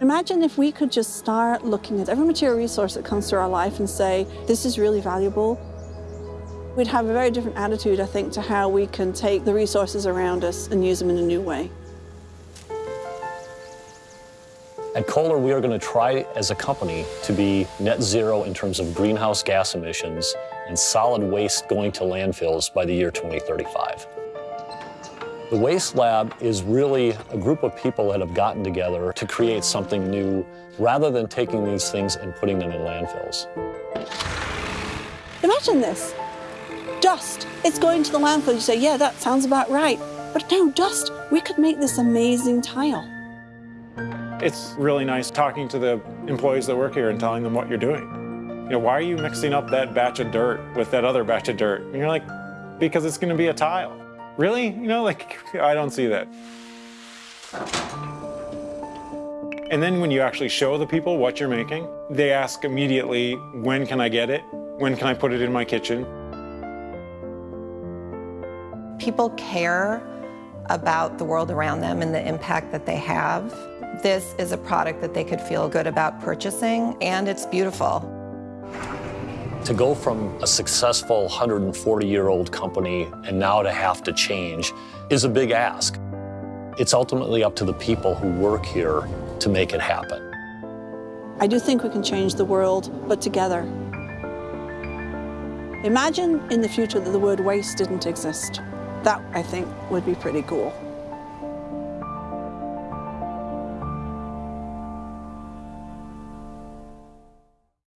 Imagine if we could just start looking at every material resource that comes through our life and say, this is really valuable. We'd have a very different attitude, I think, to how we can take the resources around us and use them in a new way. At Kohler, we are going to try as a company to be net zero in terms of greenhouse gas emissions and solid waste going to landfills by the year 2035. The Waste Lab is really a group of people that have gotten together to create something new rather than taking these things and putting them in landfills. Imagine this. Dust. It's going to the landfill. You say, yeah, that sounds about right. But no, dust. We could make this amazing tile. It's really nice talking to the employees that work here and telling them what you're doing. You know, why are you mixing up that batch of dirt with that other batch of dirt? And you're like, because it's going to be a tile. Really? You know, like, I don't see that. And then when you actually show the people what you're making, they ask immediately, when can I get it? When can I put it in my kitchen? People care about the world around them and the impact that they have. This is a product that they could feel good about purchasing, and it's beautiful. To go from a successful 140-year-old company and now to have to change is a big ask. It's ultimately up to the people who work here to make it happen. I do think we can change the world, but together. Imagine in the future that the word waste didn't exist. That, I think, would be pretty cool.